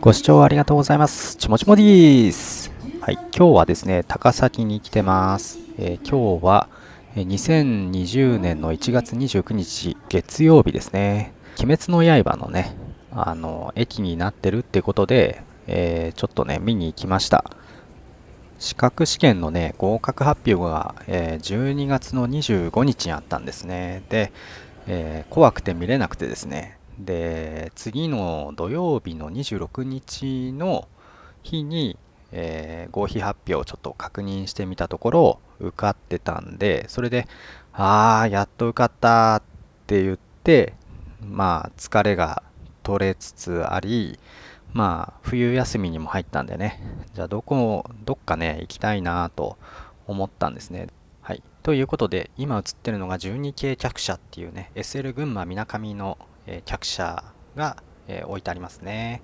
ご視聴ありがとうございます。ちもちもでーす。はい、今日はですね、高崎に来てます。えー今日はえー2020年の1月29日月曜日ですね。鬼滅の刃のね、あの、駅になってるってことで、えーちょっとね、見に行きました。資格試験のね、合格発表が、えー12月の25日にあったんですね。で、えー怖くて見れなくてですね。で、次の土曜日の26日の日に、えー合否発表をちょっと確認してみたところ、受かってたんで、それで、あー、やっと受かったって言って、まあ、疲れが取れつつあり、まあ、冬休みにも入ったんでね、じゃあどこ、どっかね、行きたいなと思ったんですね。はい。ということで、今映ってるのが12系客車っていうね、SL 群馬みなかみの、えー客車が、えー置いてありますね。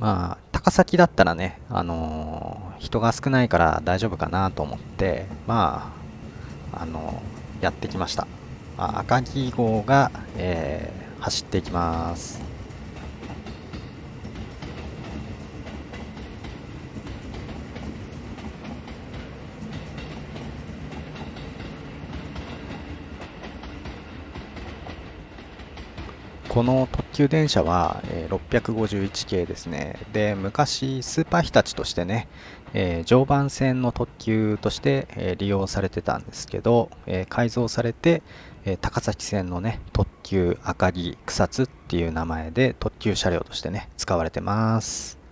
まあ、高崎だったらね、あのー人が少ないから大丈夫かなと思って、まあ、あのーやってきました。あ赤城号が、えー走っていきます。この特急電車は、え651系ですね。で、昔、スーパー日立としてね、えー常磐線の特急として、え利用されてたんですけど、え改造されて、え高崎線のね、特急あかり草津っていう名前で特急車両としてね、使われてます。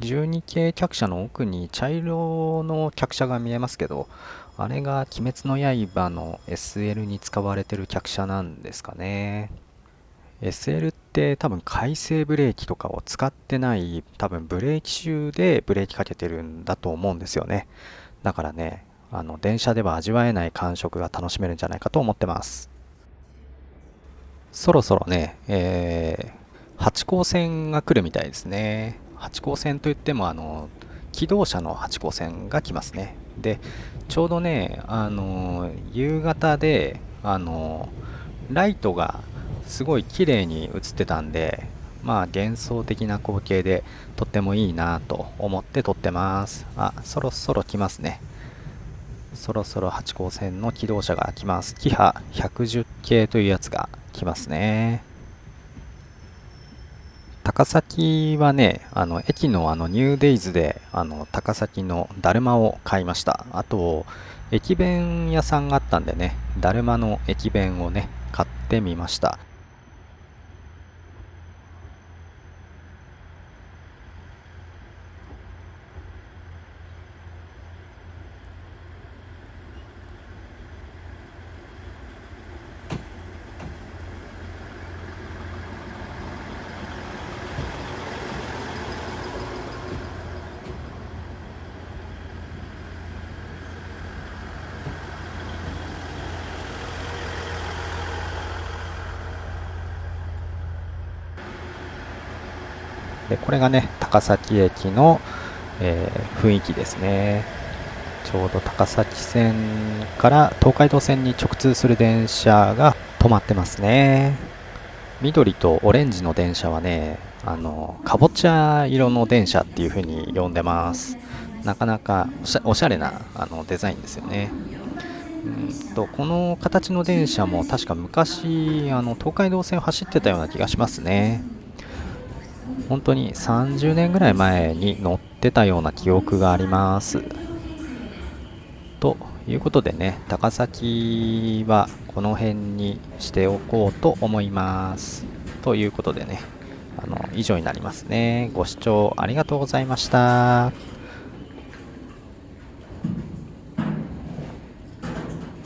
12系客車の奥に茶色の客車が見えますけど、あれが鬼滅の刃の SL に使われてる客車なんですかね。SL って多分回生ブレーキとかを使ってない多分ブレーキシューでブレーキかけてるんだと思うんですよね。だからね、あの電車では味わえない感触が楽しめるんじゃないかと思ってます。そろそろね、えー、八高線が来るみたいですね。八高線といってもあの機動車の八高線が来ますね。で、ちょうどね、あの夕方で、あのライトがすごい綺麗に映ってたんで、まあ幻想的な光景でとってもいいなと思って撮ってます。あ、そろそろ来ますね。そろそろ八高線の機動車が来ます。キハ110系というやつが来ますね。高崎はね、あの駅のあのニューデイズであの高崎のだるまを買いました。あと、駅弁屋さんがあったんでね、だるまの駅弁をね、買ってみました。でこれがね、高崎駅の、えー雰囲気ですね。ちょうど高崎線から東海道線に直通する電車が止まってますね。緑とオレンジの電車はね、あの、かぼちゃ色の電車っていう風に呼んでます。なかなかおしゃれなあのデザインですよね。うんとこの形の電車も確か昔あの東海道線を走ってたような気がしますね。本当に30年ぐらい前に乗ってたような記憶があります。ということでね、高崎はこの辺にしておこうと思います。ということでね、あの以上になりますね。ご視聴ありがとうございました。